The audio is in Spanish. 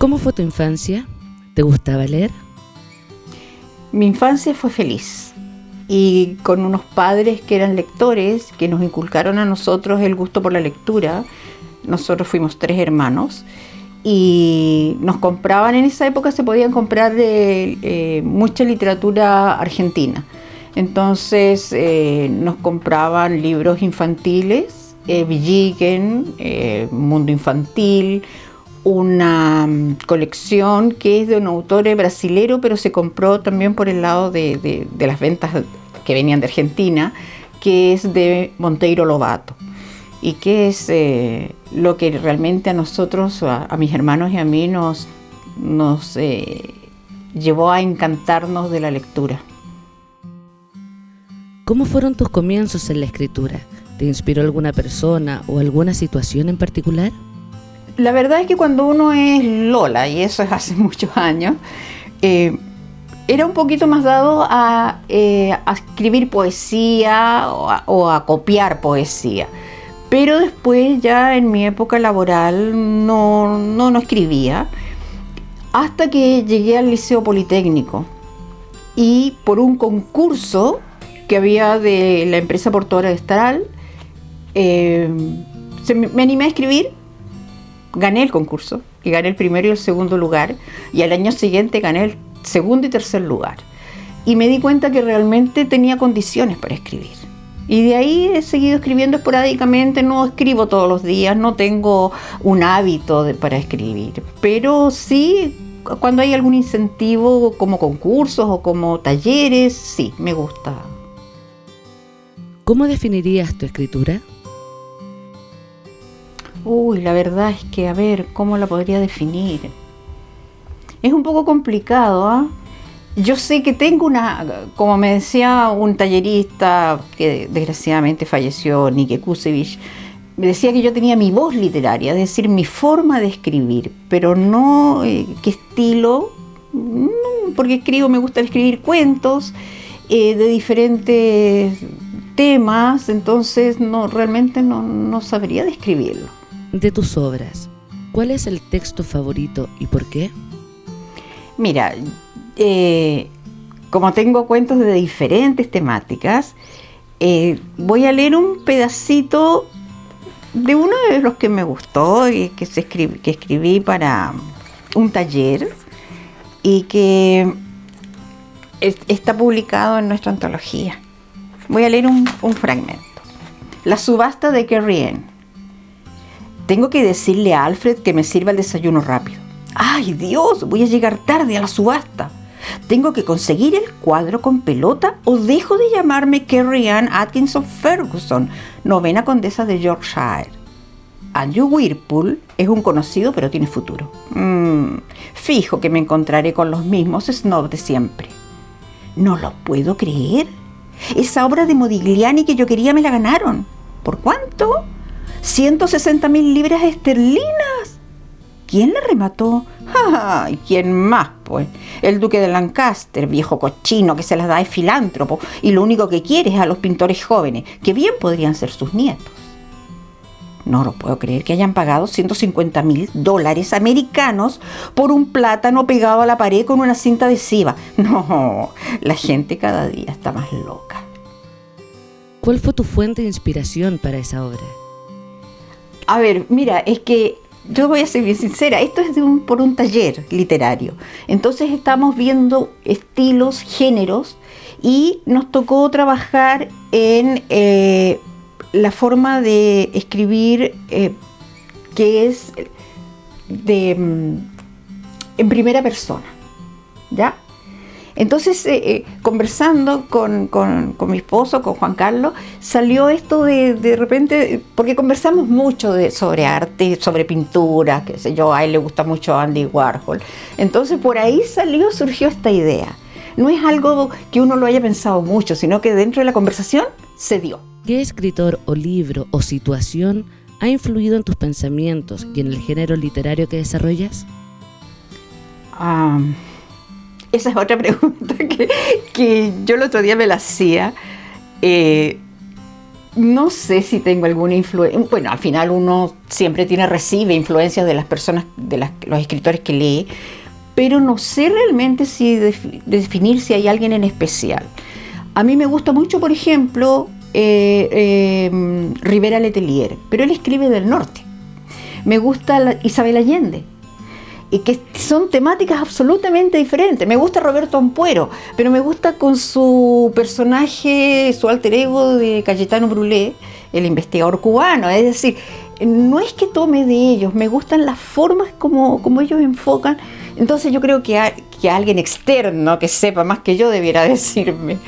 ¿Cómo fue tu infancia? ¿Te gustaba leer? Mi infancia fue feliz y con unos padres que eran lectores, que nos inculcaron a nosotros el gusto por la lectura. Nosotros fuimos tres hermanos y nos compraban, en esa época se podían comprar eh, mucha literatura argentina. Entonces eh, nos compraban libros infantiles, eh, Villiquen, eh, Mundo Infantil, una mm, colección que es de un autor brasilero, pero se compró también por el lado de, las ventas que venían de Argentina, que es de Monteiro Lobato y que es eh, lo que realmente a nosotros, a, mis hermanos y a mí nos, nos eh, llevó a encantarnos de la lectura. ¿Cómo fueron tus comienzos en la escritura? ¿Te inspiró alguna persona o alguna situación en particular? La verdad es que cuando uno es Lola, y eso es hace muchos años, eh, era un poquito más dado a, escribir poesía o a copiar poesía. Pero después ya en mi época laboral no, no, escribía hasta que llegué al Liceo Politécnico y por un concurso que había de la empresa portuaria de Estral, eh, me, animé a escribir, gané el concurso y gané el primero y el segundo lugar y al año siguiente gané el segundo y tercer lugar. Y me di cuenta que realmente tenía condiciones para escribir. Y de ahí he seguido escribiendo esporádicamente, no escribo todos los días, no tengo un hábito para escribir, pero sí cuando hay algún incentivo como concursos o como talleres, sí, me gusta. ¿Cómo definirías tu escritura? Uy, la verdad es que, a ver, ¿cómo la podría definir? Es un poco complicado, ¿ah? yo sé que tengo una, como me decía un tallerista que desgraciadamente falleció, Nike Kusevich, me decía que yo tenía mi voz literaria, es decir, mi forma de escribir, pero no eh, qué estilo, porque escribo, me gusta escribir cuentos eh, de diferentes temas, entonces no, realmente no, no sabría describirlo. De tus obras, ¿cuál es el texto favorito y por qué? Mira, eh, como tengo cuentos de diferentes temáticas, eh, voy a leer un pedacito de uno de los que me gustó y que, escribí para un taller y que está publicado en nuestra antología. Voy a leer un, un fragmento. La subasta de Kerrien. Tengo que decirle a Alfred que me sirva el desayuno rápido. ¡Ay Dios! Voy a llegar tarde a la subasta. Tengo que conseguir el cuadro con pelota o dejo de llamarme Carrie Ann Atkinson Ferguson, novena condesa de Yorkshire. Andrew Whirlpool es un conocido pero tiene futuro. Mm, fijo que me encontraré con los mismos snobs de siempre. No lo puedo creer. Esa obra de Modigliani que yo quería me la ganaron. ¿Por cuánto? 160 mil libras esterlinas. ¿Quién la remató? ¿Y quién más, pues? El duque de Lancaster, viejo cochino que se las da de filántropo y lo único que quiere es a los pintores jóvenes, que bien podrían ser sus nietos. No lo puedo creer que hayan pagado 150 mil dólares americanos por un plátano pegado a la pared con una cinta adhesiva. No, la gente cada día está más loca. ¿Cuál fue tu fuente de inspiración para esa obra? A ver, mira, es que yo voy a ser bien sincera, esto es por un taller literario. Entonces estamos viendo estilos, géneros, y nos tocó trabajar en eh, la forma de escribir eh, que es de, mm, en primera persona. ¿Ya? Entonces, eh, eh, conversando con, mi esposo, con Juan Carlos, salió esto de, de repente, porque conversamos mucho de, sobre arte, sobre pintura, qué sé yo, a él le gusta mucho Andy Warhol. Entonces, por ahí salió, surgió esta idea. No es algo que uno lo haya pensado mucho, sino que dentro de la conversación se dio. ¿Qué escritor o libro o situación ha influido en tus pensamientos y en el género literario que desarrollas? Ah... Esa es otra pregunta que, yo el otro día me la hacía. Eh, no sé si tengo alguna influencia. Bueno, al final uno siempre tiene, recibe influencias de las personas, de los escritores que lee, pero no sé realmente si definir si hay alguien en especial. A mí me gusta mucho, por ejemplo, eh, eh, Rivera Letelier, pero él escribe del norte. Me gusta Isabel Allende, y que son temáticas absolutamente diferentes. Me gusta Roberto Ampuero, pero me gusta con su personaje, su alter ego de Cayetano Brulé, el investigador cubano. Es decir, no es que tome de ellos, me gustan las formas como, como ellos enfocan. Entonces yo creo que, que alguien externo que sepa más que yo debiera decirme